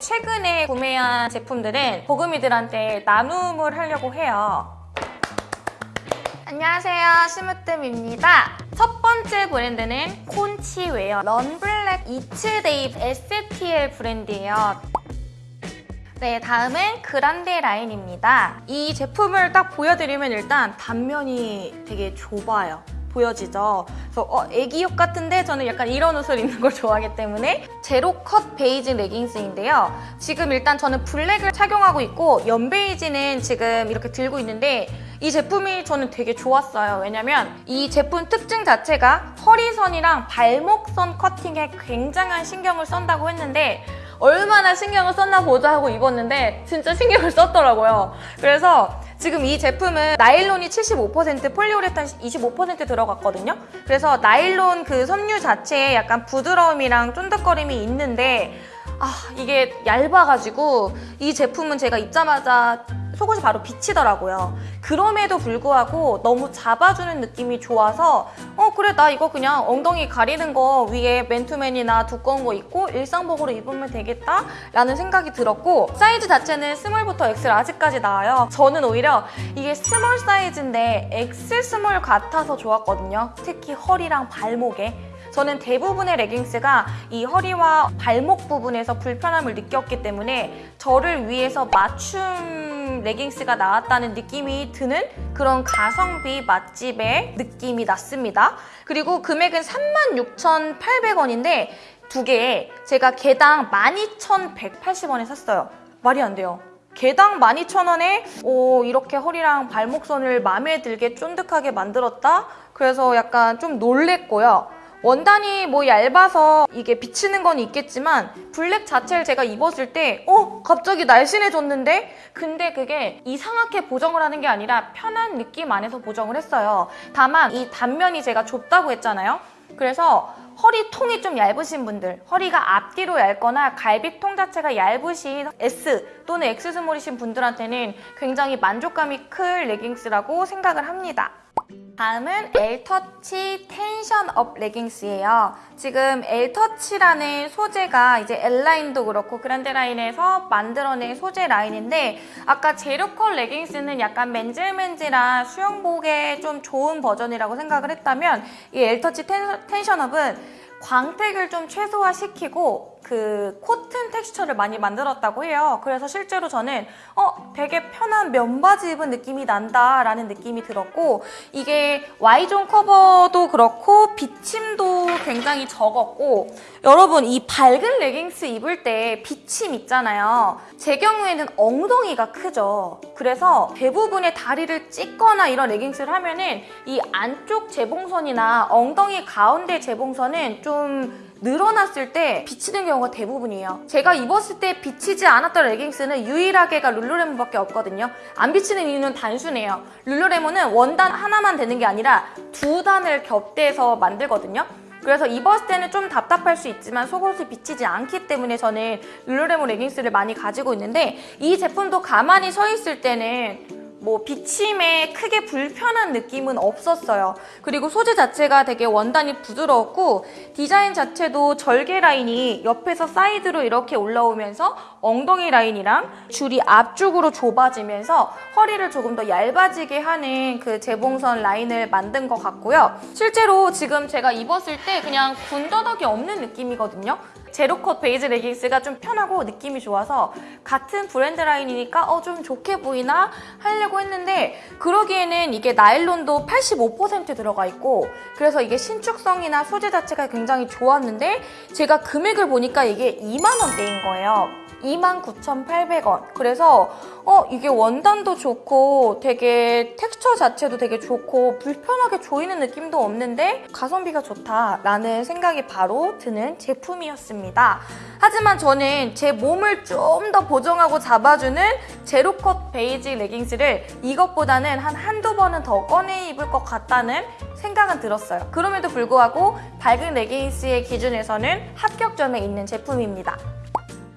최근에 구매한 제품들은 보금이들한테 나눔을 하려고 해요. 안녕하세요. 스무뜸입니다. 첫 번째 브랜드는 콘치웨어 런블랙 이츠데이 STL 브랜드예요. 네 다음은 그란데 라인입니다. 이 제품을 딱 보여드리면 일단 단면이 되게 좁아요 보여지죠? 그래서 어, 애기옷 같은데 저는 약간 이런 옷을 입는 걸 좋아하기 때문에 제로 컷 베이지 레깅스인데요. 지금 일단 저는 블랙을 착용하고 있고 연베이지는 지금 이렇게 들고 있는데 이 제품이 저는 되게 좋았어요. 왜냐면 이 제품 특징 자체가 허리선이랑 발목선 커팅에 굉장한 신경을 쓴다고 했는데 얼마나 신경을 썼나 보자 하고 입었는데 진짜 신경을 썼더라고요. 그래서 지금 이 제품은 나일론이 75% 폴리우레탄 25% 들어갔거든요. 그래서 나일론 그 섬유 자체에 약간 부드러움이랑 쫀득거림이 있는데 아 이게 얇아가지고 이 제품은 제가 입자마자 속옷이 바로 비치더라고요. 그럼에도 불구하고 너무 잡아주는 느낌이 좋아서 어 그래 나 이거 그냥 엉덩이 가리는 거 위에 맨투맨이나 두꺼운 거 입고 일상복으로 입으면 되겠다 라는 생각이 들었고 사이즈 자체는 small부터 XL 아직까지 나와요. 저는 오히려 이게 small 사이즈인데 extra small 같아서 좋았거든요. 특히 허리랑 발목에 저는 대부분의 레깅스가 이 허리와 발목 부분에서 불편함을 느꼈기 때문에 저를 위해서 맞춤 레깅스가 나왔다는 느낌이 드는 그런 가성비 맛집의 느낌이 났습니다. 그리고 금액은 36,800원인데 두 개에 제가 개당 12,180원에 샀어요. 말이 안 돼요. 개당 12,000원에 오, 이렇게 허리랑 발목선을 마음에 들게 쫀득하게 만들었다? 그래서 약간 좀 놀랬고요. 원단이 뭐 얇아서 이게 비치는 건 있겠지만 블랙 자체를 제가 입었을 때 어? 갑자기 날씬해졌는데? 근데 그게 이상하게 보정을 하는 게 아니라 편한 느낌 안에서 보정을 했어요. 다만 이 단면이 제가 좁다고 했잖아요. 그래서 허리 통이 좀 얇으신 분들, 허리가 앞뒤로 얇거나 갈비통 자체가 얇으신 S 또는 X 스몰이신 분들한테는 굉장히 만족감이 클 레깅스라고 생각을 합니다. 다음은 엘터치 텐션업 레깅스예요. 지금 엘터치라는 소재가 이제 L라인도 그렇고 그란데 라인에서 만들어낸 소재 라인인데 아까 제로컷 레깅스는 약간 맨질맨질한 수영복에 좀 좋은 버전이라고 생각을 했다면 이 엘터치 텐, 텐션업은 광택을 좀 최소화시키고 그 코튼 텍스처를 많이 만들었다고 해요. 그래서 실제로 저는 어 되게 편한 면바지 입은 느낌이 난다라는 느낌이 들었고 이게 Y존 커버도 그렇고 비침도 굉장히 적었고 여러분 이 밝은 레깅스 입을 때 비침 있잖아요. 제 경우에는 엉덩이가 크죠. 그래서 대부분의 다리를 찢거나 이런 레깅스를 하면은 이 안쪽 재봉선이나 엉덩이 가운데 재봉선은 좀 늘어났을 때 비치는 경우가 대부분이에요. 제가 입었을 때 비치지 않았던 레깅스는 유일하게가 룰루레몬밖에 없거든요. 안 비치는 이유는 단순해요. 룰루레몬은 원단 하나만 되는 게 아니라 두 단을 겹대서 만들거든요. 그래서 입었을 때는 좀 답답할 수 있지만 속옷이 비치지 않기 때문에 저는 룰루레몬 레깅스를 많이 가지고 있는데 이 제품도 가만히 서 있을 때는 뭐 비침에 크게 불편한 느낌은 없었어요. 그리고 소재 자체가 되게 원단이 부드러웠고 디자인 자체도 절개 라인이 옆에서 사이드로 이렇게 올라오면서 엉덩이 라인이랑 줄이 앞쪽으로 좁아지면서 허리를 조금 더 얇아지게 하는 그 재봉선 라인을 만든 것 같고요. 실제로 지금 제가 입었을 때 그냥 군더더기 없는 느낌이거든요. 제로컷 베이지 레깅스가 좀 편하고 느낌이 좋아서 같은 브랜드 라인이니까 어 좀 좋게 보이나 하려고 했는데 그러기에는 이게 나일론도 85% 들어가 있고 그래서 이게 신축성이나 소재 자체가 굉장히 좋았는데 제가 금액을 보니까 이게 2만 원대인 거예요. 29,800원. 그래서 어 이게 원단도 좋고 되게 텍스처 자체도 되게 좋고 불편하게 조이는 느낌도 없는데 가성비가 좋다라는 생각이 바로 드는 제품이었습니다. 하지만 저는 제 몸을 좀 더 보정하고 잡아주는 제로컷 베이지 레깅스를 이것보다는 한 한두 번은 더 꺼내 입을 것 같다는 생각은 들었어요. 그럼에도 불구하고 밝은 레깅스의 기준에서는 합격점에 있는 제품입니다.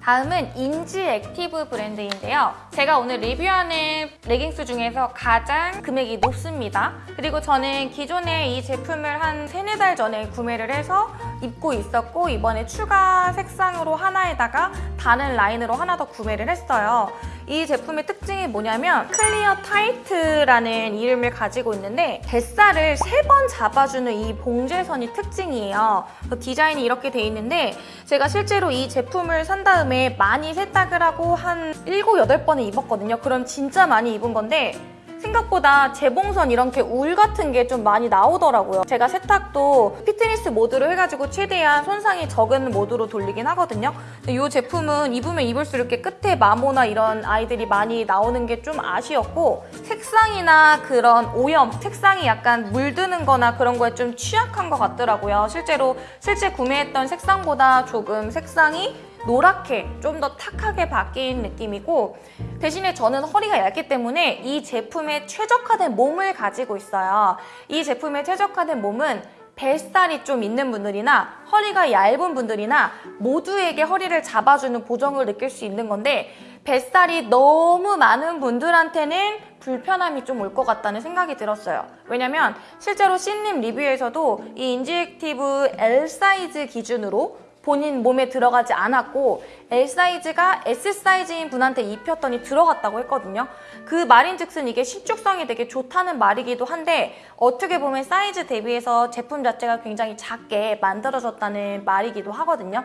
다음은 인지 액티브 브랜드인데요. 제가 오늘 리뷰하는 레깅스 중에서 가장 금액이 높습니다. 그리고 저는 기존에 이 제품을 한 세네 달 전에 구매를 해서 입고 있었고 이번에 추가 색상으로 하나에다가 다른 라인으로 하나 더 구매를 했어요. 이 제품의 특징이 뭐냐면 클리어 타이트라는 이름을 가지고 있는데 뱃살을 세 번 잡아주는 이 봉제선이 특징이에요. 그래서 디자인이 이렇게 돼 있는데 제가 실제로 이 제품을 산 다음에 많이 세탁을 하고 한 7, 8번을 입었거든요. 그럼 진짜 많이 입은 건데 생각보다 재봉선 이렇게 울 같은 게 좀 많이 나오더라고요. 제가 세탁도 피트니스 모드로 해가지고 최대한 손상이 적은 모드로 돌리긴 하거든요. 근데 이 제품은 입으면 입을수록 이렇게 끝에 마모나 이런 아이들이 많이 나오는 게 좀 아쉬웠고 색상이나 그런 오염, 색상이 약간 물드는 거나 그런 거에 좀 취약한 것 같더라고요. 실제로 실제 구매했던 색상보다 조금 색상이 노랗게 좀 더 탁하게 바뀐 느낌이고 대신에 저는 허리가 얇기 때문에 이 제품에 최적화된 몸을 가지고 있어요. 이 제품에 최적화된 몸은 뱃살이 좀 있는 분들이나 허리가 얇은 분들이나 모두에게 허리를 잡아주는 보정을 느낄 수 있는 건데 뱃살이 너무 많은 분들한테는 불편함이 좀 올 것 같다는 생각이 들었어요. 왜냐면 실제로 신님 리뷰에서도 이 인지액티브 L 사이즈 기준으로 본인 몸에 들어가지 않았고 L 사이즈가 S 사이즈인 분한테 입혔더니 들어갔다고 했거든요. 그 말인즉슨 이게 신축성이 되게 좋다는 말이기도 한데 어떻게 보면 사이즈 대비해서 제품 자체가 굉장히 작게 만들어졌다는 말이기도 하거든요.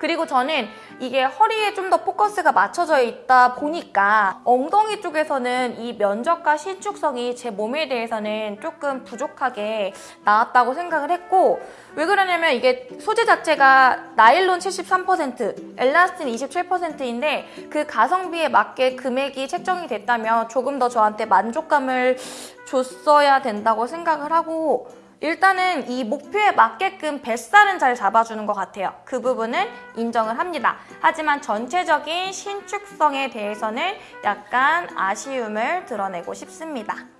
그리고 저는 이게 허리에 좀 더 포커스가 맞춰져 있다 보니까 엉덩이 쪽에서는 이 면적과 신축성이 제 몸에 대해서는 조금 부족하게 나왔다고 생각을 했고 왜 그러냐면 이게 소재 자체가 나일론 73%, 엘라스틴 27%인데 그 가성비에 맞게 금액이 책정이 됐다면 조금 더 저한테 만족감을 줬어야 된다고 생각을 하고 일단은 이 목표에 맞게끔 뱃살은 잘 잡아주는 것 같아요. 그 부분은 인정을 합니다. 하지만 전체적인 신축성에 대해서는 약간 아쉬움을 드러내고 싶습니다.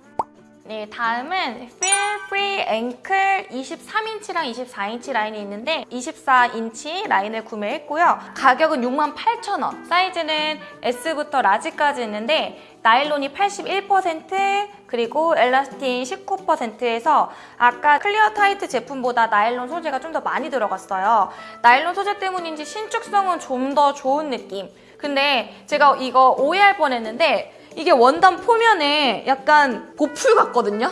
네, 다음은 Feel Free Ankle 23인치랑 24인치 라인이 있는데 24인치 라인을 구매했고요. 가격은 68,000원. 사이즈는 S부터 라지까지 있는데 나일론이 81% 그리고 엘라스틴 19%에서 아까 클리어 타이트 제품보다 나일론 소재가 좀 더 많이 들어갔어요. 나일론 소재 때문인지 신축성은 좀 더 좋은 느낌. 근데 제가 이거 오해할 뻔했는데 이게 원단 표면에 약간 보풀 같거든요?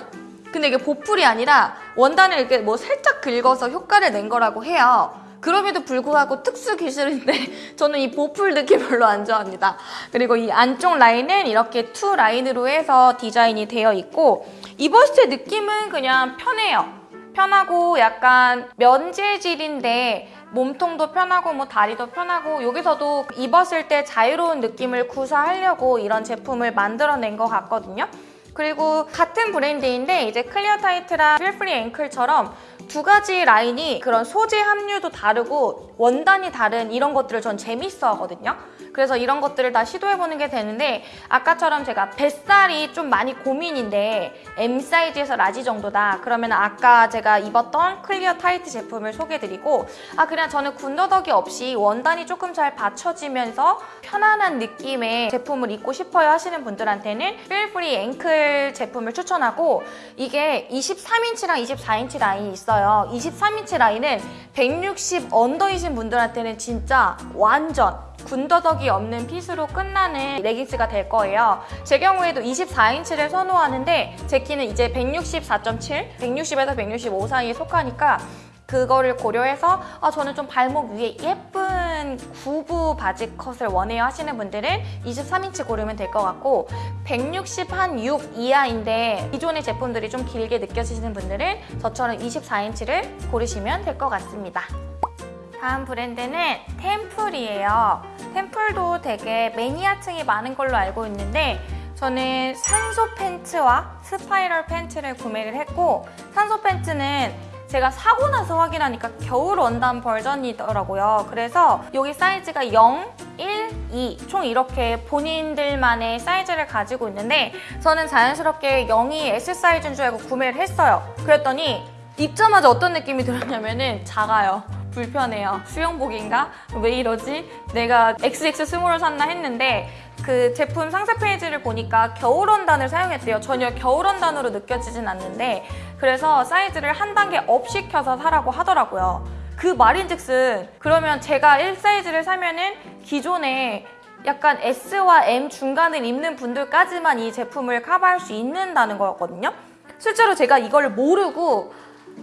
근데 이게 보풀이 아니라 원단을 이렇게 뭐 살짝 긁어서 효과를 낸 거라고 해요. 그럼에도 불구하고 특수 기술인데 저는 이 보풀 느낌 별로 안 좋아합니다. 그리고 이 안쪽 라인은 이렇게 two 라인으로 해서 디자인이 되어 있고 때 느낌은 그냥 편해요. 편하고 약간 면재질인데 몸통도 편하고 뭐 다리도 편하고 여기서도 입었을 때 자유로운 느낌을 구사하려고 이런 제품을 만들어낸 것 같거든요. 그리고 같은 브랜드인데 이제 클리어 타이트랑 필프리 앵클처럼 두 가지 라인이 그런 소재 함유도 다르고 원단이 다른 이런 것들을 전 재밌어 하거든요. 그래서 이런 것들을 다 시도해보는 게 되는데 아까처럼 제가 뱃살이 좀 많이 고민인데 M 사이즈에서 large 정도다. 그러면 아까 제가 입었던 클리어 타이트 제품을 소개해드리고 아 그냥 저는 군더더기 없이 원단이 조금 잘 받쳐지면서 편안한 느낌의 제품을 입고 싶어요 하시는 분들한테는 필프리 앵클 제품을 추천하고 이게 23인치랑 24인치 라인이 있어요. 23인치 라인은 160 under이신 분들한테는 진짜 완전 군더더기 없는 핏으로 끝나는 레깅스가 될 거예요. 제 경우에도 24인치를 선호하는데 제 키는 이제 164.7, 160에서 165 사이에 속하니까 그거를 고려해서 아, 저는 좀 발목 위에 예쁜 구부 바지 컷을 원해요 하시는 분들은 23인치 고르면 될 것 같고 160 한 6 이하인데 기존의 제품들이 좀 길게 느껴지시는 분들은 저처럼 24인치를 고르시면 될 것 같습니다. 다음 브랜드는 템플이에요. 템플도 되게 매니아층이 많은 걸로 알고 있는데 저는 산소 팬츠와 스파이럴 팬츠를 구매를 했고 산소 팬츠는 제가 사고 나서 확인하니까 겨울 원단 버전이더라고요. 그래서 여기 사이즈가 0, 1, 2, 총 이렇게 본인들만의 사이즈를 가지고 있는데 저는 자연스럽게 0이 S 사이즈인 줄 알고 구매를 했어요. 그랬더니 입자마자 어떤 느낌이 들었냐면 은 작아요. 불편해요. 수영복인가? 왜 이러지? 내가 XX 스몰을 샀나 했는데 그 제품 상세 페이지를 보니까 겨울 원단을 사용했대요. 전혀 겨울 원단으로 느껴지진 않는데 그래서 사이즈를 한 단계 up 시켜서 사라고 하더라고요. 그 말인즉슨 그러면 제가 1사이즈를 사면 은 기존에 약간 S와 M 중간을 입는 분들까지만 이 제품을 커버할 수 있는다는 거였거든요. 실제로 제가 이걸 모르고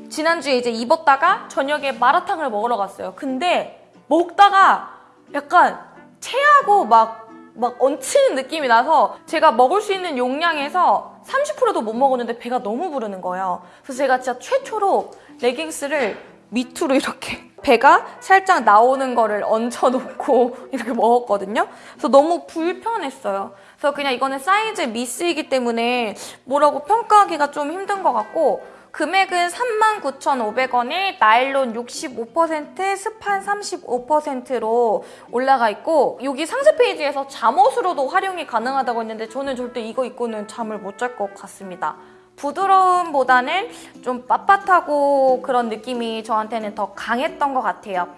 지난주에 이제 입었다가 저녁에 마라탕을 먹으러 갔어요. 근데 먹다가 약간 체하고 막, 막 얹히는 느낌이 나서 제가 먹을 수 있는 용량에서 30%도 못 먹었는데 배가 너무 부르는 거예요. 그래서 제가 진짜 최초로 레깅스를 밑으로 이렇게 배가 살짝 나오는 거를 얹혀놓고 이렇게 먹었거든요. 그래서 너무 불편했어요. 그래서 그냥 이거는 사이즈 미스이기 때문에 뭐라고 평가하기가 좀 힘든 것 같고 금액은 39,500원에 나일론 65%, 스판 35%로 올라가 있고 여기 상세 페이지에서 잠옷으로도 활용이 가능하다고 했는데 저는 절대 이거 입고는 잠을 못 잘 것 같습니다. 부드러움보다는 좀 빳빳하고 그런 느낌이 저한테는 더 강했던 것 같아요.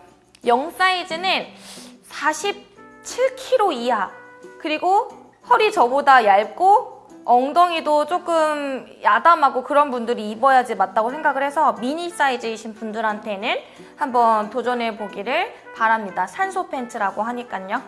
0 사이즈는 47kg 이하 그리고 허리 저보다 얇고 엉덩이도 조금 야담하고 그런 분들이 입어야지 맞다고 생각을 해서 미니 사이즈이신 분들한테는 한번 도전해 보기를 바랍니다. 산소 팬츠라고 하니까요.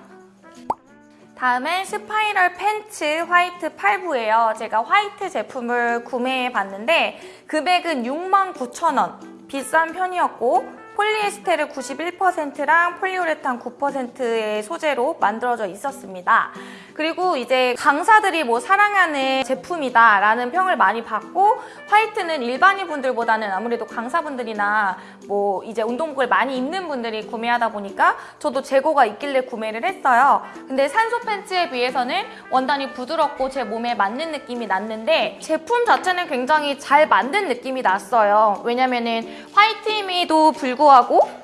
다음은 스파이럴 팬츠 화이트 8부예요. 제가 화이트 제품을 구매해 봤는데 금액은 69,000원. 비싼 편이었고 폴리에스테르 91%랑 폴리우레탄 9%의 소재로 만들어져 있었습니다. 그리고 이제 강사들이 뭐 사랑하는 제품이다 라는 평을 많이 받고 화이트는 일반인 분들보다는 아무래도 강사분들이나 뭐 이제 운동복을 많이 입는 분들이 구매하다 보니까 저도 재고가 있길래 구매를 했어요. 근데 산소 팬츠에 비해서는 원단이 부드럽고 제 몸에 맞는 느낌이 났는데 제품 자체는 굉장히 잘 만든 느낌이 났어요. 왜냐면은 화이트임에도 불구하고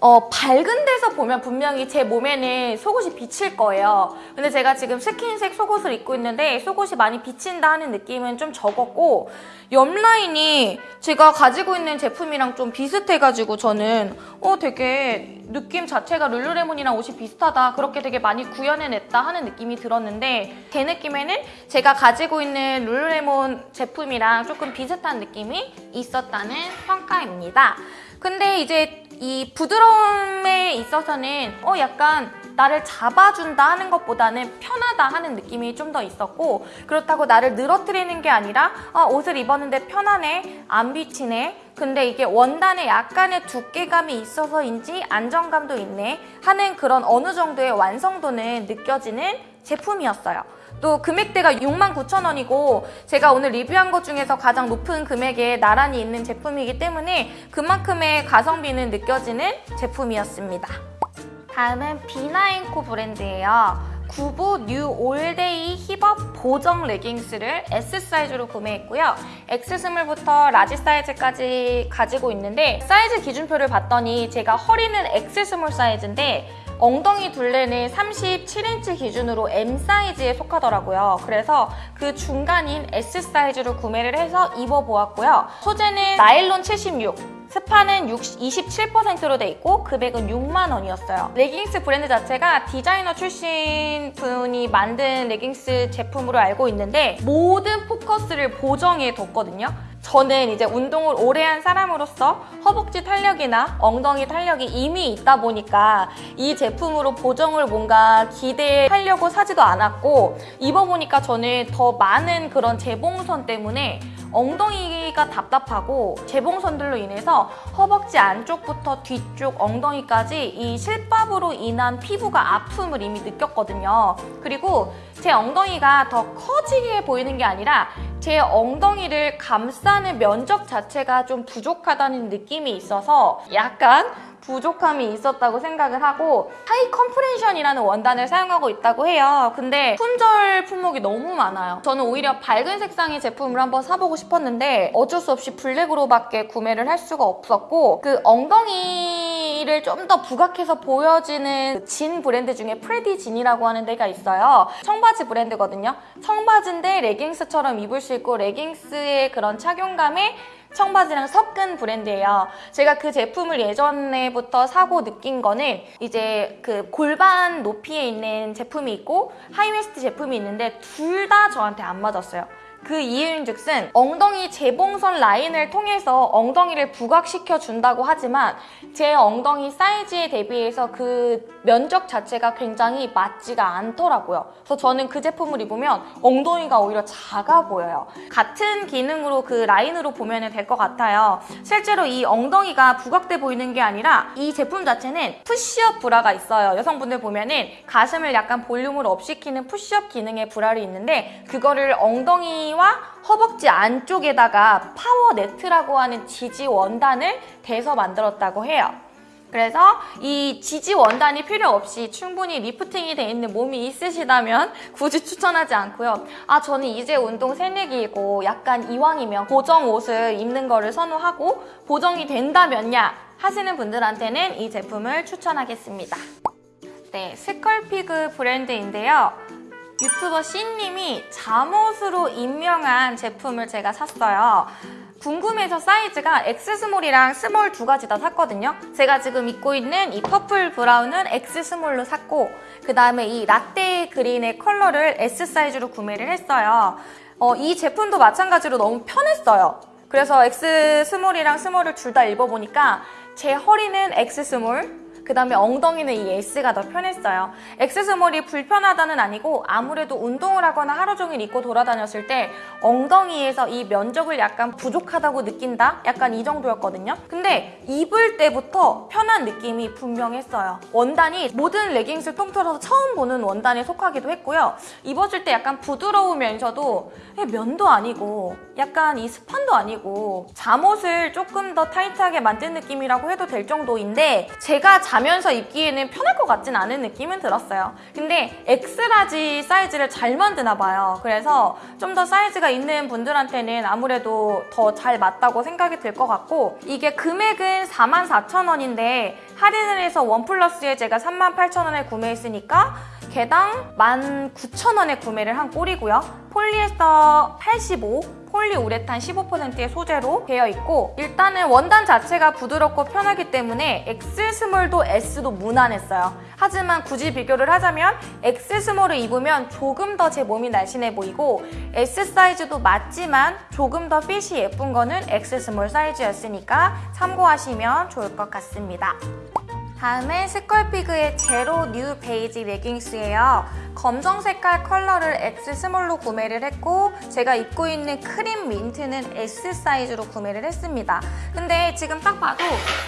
어, 밝은 데서 보면 분명히 제 몸에는 속옷이 비칠 거예요. 근데 제가 지금 스킨색 속옷을 입고 있는데 속옷이 많이 비친다 하는 느낌은 좀 적었고 옆라인이 제가 가지고 있는 제품이랑 좀 비슷해가지고 저는 어 되게 느낌 자체가 룰루레몬이랑 옷이 비슷하다 그렇게 되게 많이 구현해냈다 하는 느낌이 들었는데 제 느낌에는 제가 가지고 있는 룰루레몬 제품이랑 조금 비슷한 느낌이 있었다는 평가입니다. 근데 이제 이 부드러움에 있어서는 어 약간 나를 잡아준다 하는 것보다는 편하다 하는 느낌이 좀 더 있었고 그렇다고 나를 늘어뜨리는 게 아니라 아, 옷을 입었는데 편하네 안 비치네 근데 이게 원단에 약간의 두께감이 있어서인지 안정감도 있네 하는 그런 어느 정도의 완성도는 느껴지는 제품이었어요. 또 금액대가 69,000원이고 제가 오늘 리뷰한 것 중에서 가장 높은 금액에 나란히 있는 제품이기 때문에 그만큼의 가성비는 느껴지는 제품이었습니다. 다음은 비나인코 브랜드예요. 구부 new all day 힙업 보정 레깅스를 S 사이즈로 구매했고요. X 스몰부터 라지 사이즈까지 가지고 있는데 사이즈 기준표를 봤더니 제가 허리는 X small 사이즈인데 엉덩이 둘레는 37인치 기준으로 M 사이즈에 속하더라고요. 그래서 그 중간인 S 사이즈로 구매를 해서 입어보았고요. 소재는 나일론 76, 스판은 27%로 돼 있고 금액은 6만 원이었어요. 레깅스 브랜드 자체가 디자이너 출신 분이 만든 레깅스 제품으로 알고 있는데 모든 포커스를 보정해 뒀거든요. 저는 이제 운동을 오래 한 사람으로서 허벅지 탄력이나 엉덩이 탄력이 이미 있다 보니까 이 제품으로 보정을 뭔가 기대하려고 사지도 않았고 입어보니까 저는 더 많은 그런 재봉선 때문에 엉덩이가 답답하고 재봉선들로 인해서 허벅지 안쪽부터 뒤쪽 엉덩이까지 이 실밥으로 인한 피부가 아픔을 이미 느꼈거든요. 그리고 제 엉덩이가 더 커지게 보이는 게 아니라 제 엉덩이를 감싸는 면적 자체가 좀 부족하다는 느낌이 있어서 약간 부족함이 있었다고 생각을 하고 high compression이라는 원단을 사용하고 있다고 해요. 근데 품절 품목이 너무 많아요. 저는 오히려 밝은 색상의 제품을 한번 사보고 싶었는데 어쩔 수 없이 블랙으로밖에 구매를 할 수가 없었고 그 엉덩이 엉덩이를 좀 더 부각해서 보여지는 진 브랜드 중에 프레디 진이라고 하는 데가 있어요. 청바지 브랜드거든요. 청바지인데 레깅스처럼 입을 수 있고 레깅스의 그런 착용감에 청바지랑 섞은 브랜드예요. 제가 그 제품을 예전에부터 사고 느낀 거는 이제 그 골반 높이에 있는 제품이 있고 하이웨스트 제품이 있는데 둘 다 저한테 안 맞았어요. 그 이유인즉슨 엉덩이 재봉선 라인을 통해서 엉덩이를 부각시켜 준다고 하지만 제 엉덩이 사이즈에 대비해서 그 면적 자체가 굉장히 맞지가 않더라고요. 그래서 저는 그 제품을 입으면 엉덩이가 오히려 작아 보여요. 같은 기능으로 그 라인으로 보면 될 것 같아요. 실제로 이 엉덩이가 부각돼 보이는 게 아니라 이 제품 자체는 푸시업 브라가 있어요. 여성분들 보면은 가슴을 약간 볼륨을 up시키는 푸시업 기능의 브라를 있는데 그거를 엉덩이 와 허벅지 안쪽에다가 power net라고 하는 지지 원단을 대서 만들었다고 해요. 그래서 이 지지 원단이 필요 없이 충분히 리프팅이 돼 있는 몸이 있으시다면 굳이 추천하지 않고요. 아 저는 이제 운동 새내기이고 약간 이왕이면 보정 옷을 입는 거를 선호하고 보정이 된다면야 하시는 분들한테는 이 제품을 추천하겠습니다. 네, 스컬피그 브랜드인데요. 유튜버 C님이 잠옷으로 임명한 제품을 제가 샀어요. 궁금해서 사이즈가 X스몰이랑 스몰 두 가지 다 샀거든요. 제가 지금 입고 있는 이 퍼플 브라운은 X스몰로 샀고 그 다음에 이 라떼 green의 컬러를 S 사이즈로 구매를 했어요. 어, 이 제품도 마찬가지로 너무 편했어요. 그래서 X 스몰이랑 스몰을 둘 다 입어보니까 제 허리는 X small, 그 다음에 엉덩이는 이 S가 더 편했어요. X스몰이 불편하다는 아니고 아무래도 운동을 하거나 하루 종일 입고 돌아다녔을 때 엉덩이에서 이 면적을 약간 부족하다고 느낀다? 약간 이 정도였거든요. 근데 입을 때부터 편한 느낌이 분명했어요. 원단이 모든 레깅스를 통틀어서 처음 보는 원단에 속하기도 했고요. 입었을 때 약간 부드러우면서도 면도 아니고 약간 이 스판도 아니고 잠옷을 조금 더 타이트하게 만든 느낌이라고 해도 될 정도인데 제가 자면서 입기에는 편할 것 같진 않은 느낌은 들었어요. 근데 X large 사이즈를 잘 만드나 봐요. 그래서 좀 더 사이즈가 있는 분들한테는 아무래도 더 잘 맞다고 생각이 들 것 같고 이게 금액은 44,000원인데 할인을 해서 one plus에 제가 38,000원에 구매했으니까 개당 19,000원에 구매를 한 꼴이고요. 폴리에스터 85, 폴리우레탄 15%의 소재로 되어 있고 일단은 원단 자체가 부드럽고 편하기 때문에 X 스몰도 S도 무난했어요. 하지만 굳이 비교를 하자면 X 스몰을 입으면 조금 더 제 몸이 날씬해 보이고 S 사이즈도 맞지만 조금 더 핏이 예쁜 거는 X small 사이즈였으니까 참고하시면 좋을 것 같습니다. 다음은 스컬피그의 제로 뉴 베이직 레깅스예요. 검정 색깔 컬러를 X 스몰로 구매를 했고 제가 입고 있는 크림 민트는 S 사이즈로 구매를 했습니다. 근데 지금 딱 봐도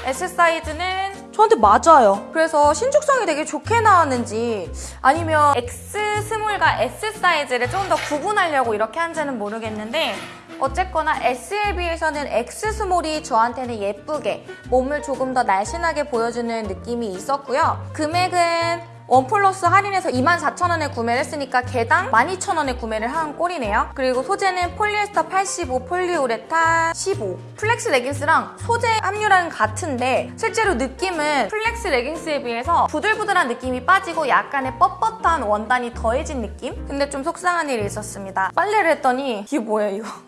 S 사이즈는 저한테 맞아요. 그래서 신축성이 되게 좋게 나왔는지 아니면 X 스몰과 S 사이즈를 좀 더 구분하려고 이렇게 한지는 모르겠는데 어쨌거나 S에 비해서는 X 스몰이 저한테는 예쁘게 몸을 조금 더 날씬하게 보여주는 느낌이 있었고요. 금액은 one plus 할인해서 24,000원에 구매를 했으니까 개당 12,000원에 구매를 한 꼴이네요. 그리고 소재는 폴리에스터 85, 폴리우레탄 15. 플렉스 레깅스랑 소재 함유량은 같은데 실제로 느낌은 플렉스 레깅스에 비해서 부들부들한 느낌이 빠지고 약간의 뻣뻣한 원단이 더해진 느낌? 근데 좀 속상한 일이 있었습니다. 빨래를 했더니 이게 뭐예요 이거?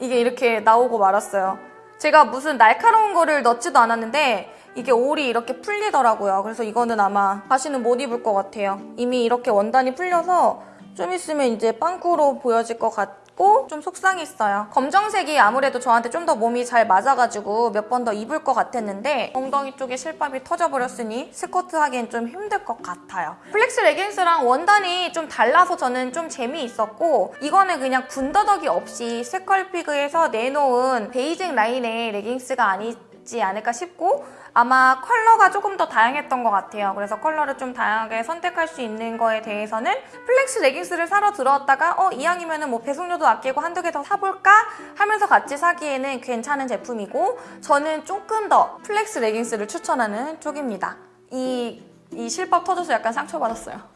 이게 이렇게 나오고 말았어요. 제가 무슨 날카로운 거를 넣지도 않았는데 이게 올이 이렇게 풀리더라고요. 그래서 이거는 아마 다시는 못 입을 것 같아요. 이미 이렇게 원단이 풀려서 좀 있으면 이제 빵꾸로 보여질 것 같 고 좀 속상했어요. 검정색이 아무래도 저한테 좀 더 몸이 잘 맞아가지고 몇 번 더 입을 것 같았는데 엉덩이 쪽에 실밥이 터져버렸으니 스쿼트 하기엔 좀 힘들 것 같아요. 플렉스 레깅스랑 원단이 좀 달라서 저는 좀 재미있었고 이거는 그냥 군더더기 없이 스컬피그에서 내놓은 베이직 라인의 레깅스가 아니 지 않을까 싶고 아마 컬러가 조금 더 다양했던 것 같아요. 그래서 컬러를 좀 다양하게 선택할 수 있는 거에 대해서는 플렉스 레깅스를 사러 들어왔다가 어 이왕이면 뭐 배송료도 아끼고 한두 개 더 사볼까 하면서 같이 사기에는 괜찮은 제품이고 저는 조금 더 플렉스 레깅스를 추천하는 쪽입니다. 이, 이 실밥 터져서 약간 상처받았어요.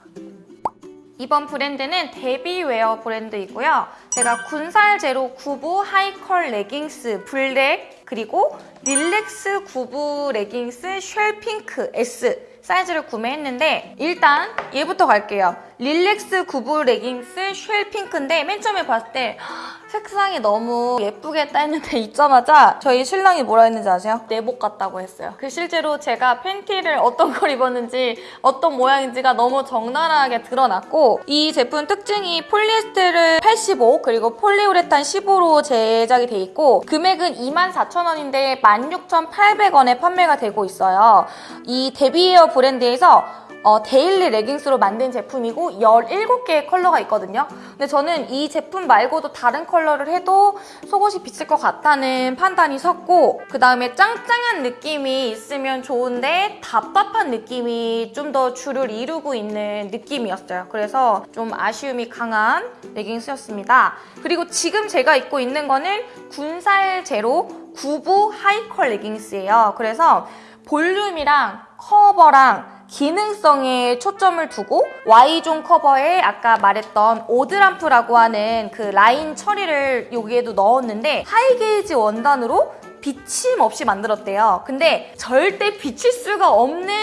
이번 브랜드는 데비웨어 브랜드이고요. 제가 군살 제로 구부 하이컬 레깅스 블랙 그리고 릴렉스 구부 레깅스 쉘 핑크 S 사이즈를 구매했는데 일단 얘부터 갈게요. 릴렉스 구부 레깅스 쉘 핑크인데 맨 처음에 봤을 때 색상이 너무 예쁘겠다 했는데 입자마자 저희 신랑이 뭐라 했는지 아세요? 내복 같다고 했어요. 그 실제로 제가 팬티를 어떤 걸 입었는지 어떤 모양인지가 너무 적나라하게 드러났고 이 제품 특징이 폴리에스테르 85 그리고 폴리우레탄 15로 제작이 돼 있고 금액은 24,000원인데 16,800원에 판매가 되고 있어요. 이 데비웨어 브랜드에서 어, 데일리 레깅스로 만든 제품이고 17개의 컬러가 있거든요. 근데 저는 이 제품 말고도 다른 컬러를 해도 속옷이 비칠 것 같다는 판단이 섰고 그 다음에 짱짱한 느낌이 있으면 좋은데 답답한 느낌이 좀 더 주를 이루고 있는 느낌이었어요. 그래서 좀 아쉬움이 강한 레깅스였습니다. 그리고 지금 제가 입고 있는 거는 군살 제로 구부 하이컬 레깅스예요. 그래서 볼륨이랑 커버랑 기능성에 초점을 두고 Y zone 커버에 아까 말했던 오드람프라고 하는 그 라인 처리를 여기에도 넣었는데 high gauge 원단으로 비침 없이 만들었대요. 근데 절대 비칠 수가 없는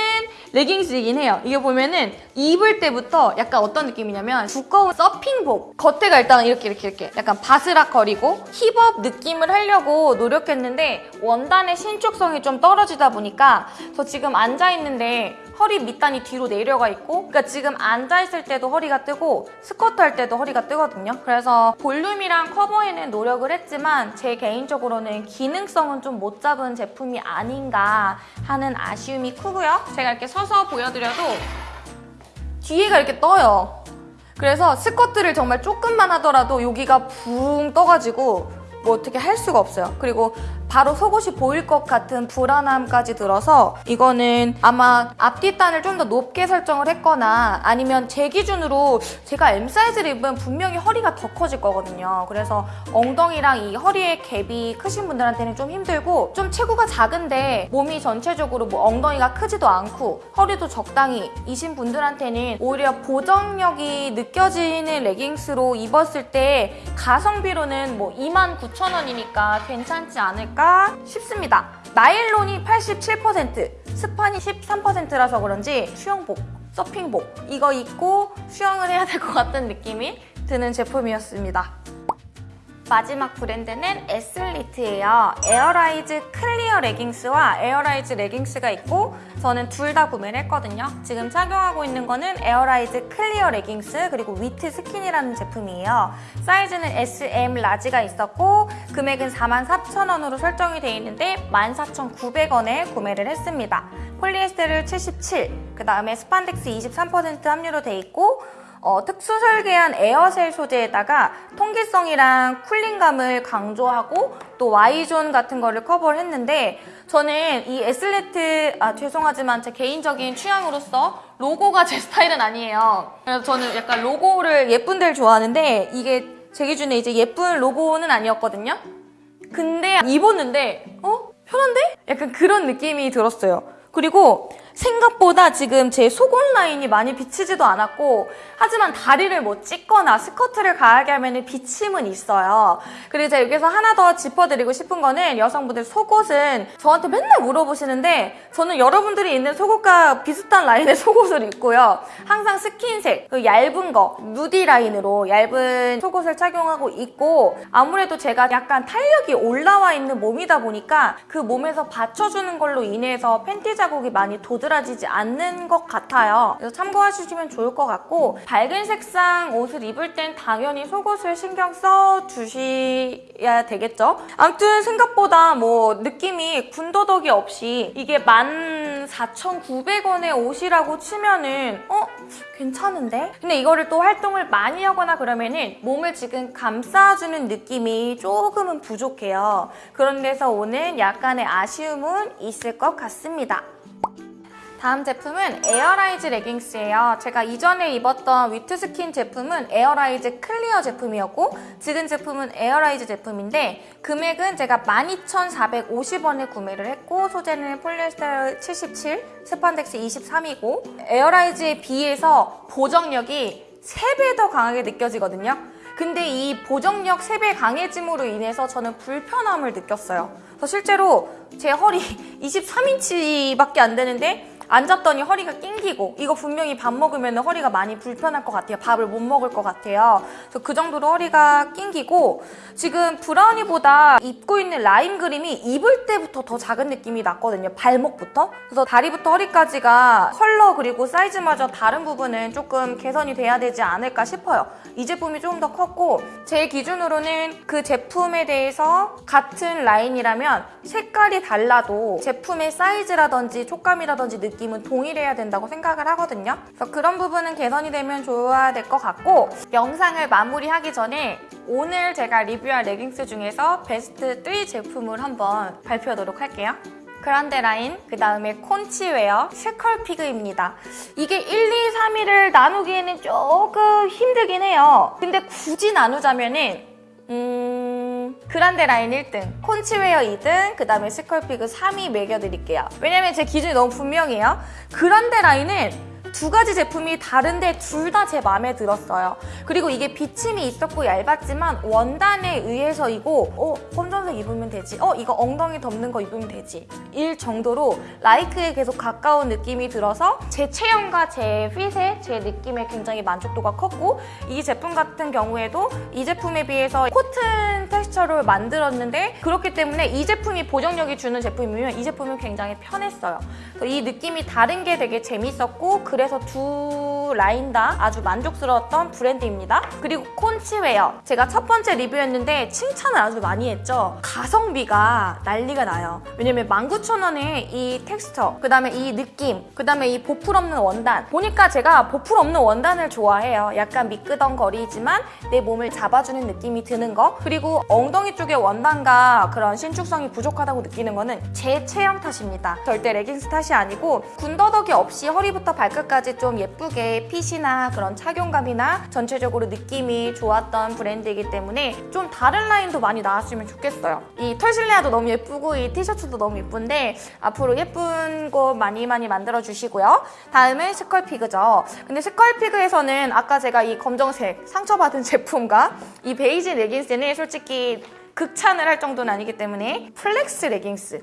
레깅스이긴 해요. 이게 보면은 입을 때부터 약간 어떤 느낌이냐면 두꺼운 서핑복. 겉에가 일단 이렇게 이렇게 이렇게 약간 바스락거리고 hip up 느낌을 하려고 노력했는데 원단의 신축성이 좀 떨어지다 보니까 저 지금 앉아있는데 허리 밑단이 뒤로 내려가 있고 그러니까 지금 앉아있을 때도 허리가 뜨고 스쿼트 할 때도 허리가 뜨거든요. 그래서 볼륨이랑 커버에는 노력을 했지만 제 개인적으로는 기능성은 좀 못 잡은 제품이 아닌가 하는 아쉬움이 크고요. 제가 이렇게 서서 보여드려도 뒤에가 이렇게 떠요. 그래서 스쿼트를 정말 조금만 하더라도 여기가 붕 떠가지고 뭐 어떻게 할 수가 없어요. 그리고 바로 속옷이 보일 것 같은 불안함까지 들어서 이거는 아마 앞뒷단을 좀 더 높게 설정을 했거나 아니면 제 기준으로 제가 M 사이즈를 입으면 분명히 허리가 더 커질 거거든요. 그래서 엉덩이랑 이 허리의 갭이 크신 분들한테는 좀 힘들고 좀 체구가 작은데 몸이 전체적으로 뭐 엉덩이가 크지도 않고 허리도 적당히 이신 분들한테는 오히려 보정력이 느껴지는 레깅스로 입었을 때 가성비로는 뭐 29,000원이니까 괜찮지 않을까 싶습니다. 나일론이 87%, 스판이 13%라서 그런지 수영복, 서핑복 이거 입고 수영을 해야 될 것 같은 느낌이 드는 제품이었습니다. 마지막 브랜드는 에슬리트예요. 에어라이즈 클리어 레깅스와 에어라이즈 레깅스가 있고 저는 둘 다 구매를 했거든요. 지금 착용하고 있는 거는 에어라이즈 클리어 레깅스 그리고 위트 스킨이라는 제품이에요. 사이즈는 S, M, large가 있었고 금액은 44,000원으로 설정이 되어 있는데 14,900원에 구매를 했습니다. 폴리에스테르 77, 그 다음에 스판덱스 23% 함유로 되어 있고 어, 특수 설계한 에어셀 소재에다가 통기성이랑 cooling감을 강조하고 또 Y zone 같은 거를 커버를 했는데 저는 이 에슬레트 아 죄송하지만 제 개인적인 취향으로서 로고가 제 스타일은 아니에요. 그래서 저는 약간 로고를 예쁜 데를 좋아하는데 이게 제 기준에 이제 예쁜 로고는 아니었거든요. 근데 입었는데 어? 편한데? 약간 그런 느낌이 들었어요. 그리고 생각보다 지금 제 속옷 라인이 많이 비치지도 않았고 하지만 다리를 뭐 찢거나 스커트를 가하게 하면 비침은 있어요. 그리고 제가 여기서 하나 더 짚어드리고 싶은 거는 여성분들 속옷은 저한테 맨날 물어보시는데 저는 여러분들이 있는 속옷과 비슷한 라인의 속옷을 입고요. 항상 스킨색, 그 얇은 거, 누디 라인으로 얇은 속옷을 착용하고 있고 아무래도 제가 약간 탄력이 올라와 있는 몸이다 보니까 그 몸에서 받쳐주는 걸로 인해서 팬티 자국이 많이 도드 도드라지지 않는 것 같아요. 그래서 참고하시면 좋을 것 같고 밝은 색상 옷을 입을 땐 당연히 속옷을 신경 써 주셔야 되겠죠? 아무튼 생각보다 뭐 느낌이 군더더기 없이 이게 14,900원의 옷이라고 치면은 어? 괜찮은데? 근데 이거를 또 활동을 많이 하거나 그러면은 몸을 지금 감싸주는 느낌이 조금은 부족해요. 그런 데서 오는 약간의 아쉬움은 있을 것 같습니다. 다음 제품은 에어라이즈 레깅스예요. 제가 이전에 입었던 위트스킨 제품은 에어라이즈 클리어 제품이었고 지금 제품은 에어라이즈 제품인데 금액은 제가 12,450원에 구매를 했고 소재는 폴리에스테르 77, 스판덱스 23이고 에어라이즈에 비해서 보정력이 3배 더 강하게 느껴지거든요. 근데 이 보정력 3배 강해짐으로 인해서 저는 불편함을 느꼈어요. 그래서 실제로 제 허리 23인치밖에 안 되는데 앉았더니 허리가 낑기고 이거 분명히 밥 먹으면 허리가 많이 불편할 것 같아요. 밥을 못 먹을 것 같아요. 그래서 그 정도로 허리가 낑기고 지금 브라우니보다 입고 있는 라인 그림이 입을 때부터 더 작은 느낌이 났거든요. 발목부터. 그래서 다리부터 허리까지가 컬러 그리고 사이즈마저 다른 부분은 조금 개선이 돼야 되지 않을까 싶어요. 이 제품이 조금 더 컸고 제 기준으로는 그 제품에 대해서 같은 라인이라면 색깔이 달라도 제품의 사이즈라든지 촉감이라든지 느낌 은 동일해야 된다고 생각을 하거든요. 그래서 그런 부분은 개선이 되면 좋아야 될 것 같고 영상을 마무리하기 전에 오늘 제가 리뷰할 레깅스 중에서 베스트 3 제품을 한번 발표하도록 할게요. 그란데 라인, 그 다음에 콘치웨어, 스컬피그입니다. 이게 1, 2, 3위를 나누기에는 조금 힘들긴 해요. 근데 굳이 나누자면은 음... 그란데 라인 1등, 콘치웨어 2등, 그 다음에 스컬피그 3위 매겨드릴게요. 왜냐면 제 기준이 너무 분명해요. 그란데 라인은 두 가지 제품이 다른데 둘 다 제 마음에 들었어요. 그리고 이게 비침이 있었고 얇았지만 원단에 의해서이고 어? 검정색 입으면 되지. 어? 이거 엉덩이 덮는 거 입으면 되지. 일 정도로 라이크에 계속 가까운 느낌이 들어서 제 체형과 제 핏에 제 느낌에 굉장히 만족도가 컸고 이 제품 같은 경우에도 이 제품에 비해서 코튼 텍스처를 만들었는데 그렇기 때문에 이 제품이 보정력이 주는 제품이면 이 제품은 굉장히 편했어요. 이 느낌이 다른 게 되게 재밌었고 그래 서 두 라인 다 아주 만족스러웠던 브랜드입니다. 그리고 콘치웨어 제가 첫 번째 리뷰였는데 칭찬을 아주 많이 했죠. 가성비가 난리가 나요. 왜냐면 19,000원에 이 텍스처 그 다음에 이 느낌 그 다음에 이 보풀 없는 원단 보니까 제가 보풀 없는 원단을 좋아해요. 약간 미끄덩거리지만 내 몸을 잡아주는 느낌이 드는 거 그리고 엉덩이 쪽에 원단과 그런 신축성이 부족하다고 느끼는 거는 제 체형 탓입니다. 절대 레깅스 탓이 아니고 군더더기 없이 허리부터 발끝까지 좀 예쁘게 핏이나 그런 착용감이나 전체적으로 느낌이 좋았던 브랜드이기 때문에 좀 다른 라인도 많이 나왔으면 좋겠어요. 이 털실레아도 너무 예쁘고 이 티셔츠도 너무 예쁜데 앞으로 예쁜 거 많이 많이 만들어 주시고요. 다음은 스컬피그죠. 근데 스컬피그에서는 아까 제가 이 검정색 상처받은 제품과 이 베이지 레깅스는 솔직히 극찬을 할 정도는 아니기 때문에 flex 레깅스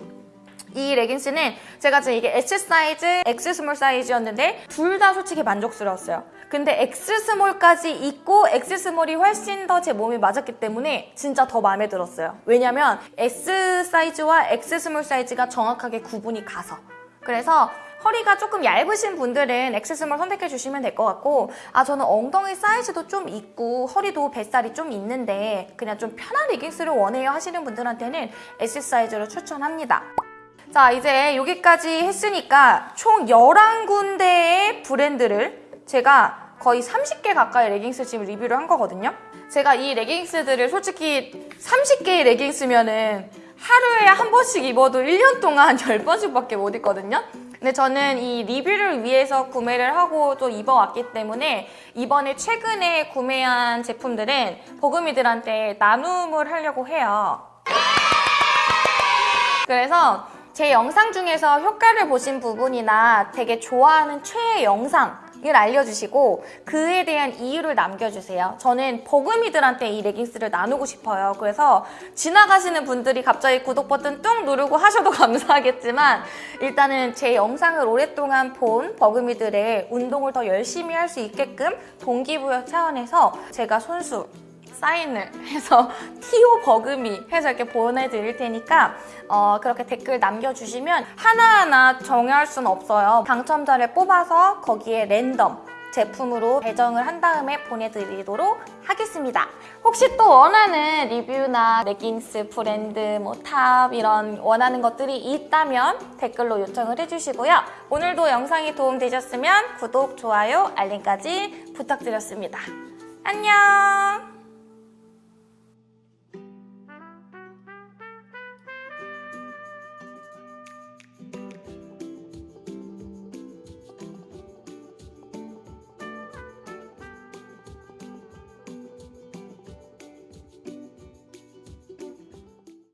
이 레깅스는 제가 지금 이게 S 사이즈, X small 사이즈였는데 둘 다 솔직히 만족스러웠어요. 근데 X 스몰까지 입고 X 스몰이 훨씬 더 제 몸에 맞았기 때문에 진짜 더 마음에 들었어요. 왜냐면 S 사이즈와 X small 사이즈가 정확하게 구분이 가서. 그래서 허리가 조금 얇으신 분들은 X small 선택해 주시면 될 것 같고 아 저는 엉덩이 사이즈도 좀 있고 허리도 뱃살이 좀 있는데 그냥 좀 편한 레깅스를 원해요 하시는 분들한테는 S 사이즈를 추천합니다. 자 이제 여기까지 했으니까 총 11군데의 브랜드를 제가 거의 30개 가까이 레깅스 지금 리뷰를 한 거거든요. 제가 이 레깅스들을 솔직히 30개의 레깅스면은 하루에 한 번씩 입어도 1년 동안 10번씩밖에 못 입거든요. 근데 저는 이 리뷰를 위해서 구매를 하고 또 입어왔기 때문에 이번에 최근에 구매한 제품들은 버금이들한테 나눔을 하려고 해요. 그래서 제 영상 중에서 효과를 보신 부분이나 되게 좋아하는 최애 영상 을 알려주시고 그에 대한 이유를 남겨주세요. 저는 버금이들한테 이 레깅스를 나누고 싶어요. 그래서 지나가시는 분들이 갑자기 구독 버튼 뚝 누르고 하셔도 감사하겠지만 일단은 제 영상을 오랫동안 본 버금이들의 운동을 더 열심히 할 수 있게끔 동기부여 차원에서 제가 손수 사인을 해서 티오 버금이 해서 이렇게 보내드릴 테니까 어, 그렇게 댓글 남겨주시면 하나하나 정할 수는 없어요. 당첨자를 뽑아서 거기에 랜덤 제품으로 배정을 한 다음에 보내드리도록 하겠습니다. 혹시 또 원하는 리뷰나 레깅스, 브랜드, 뭐 top 이런 원하는 것들이 있다면 댓글로 요청을 해주시고요. 오늘도 영상이 도움되셨으면 구독, 좋아요, 알림까지 부탁드렸습니다. 안녕!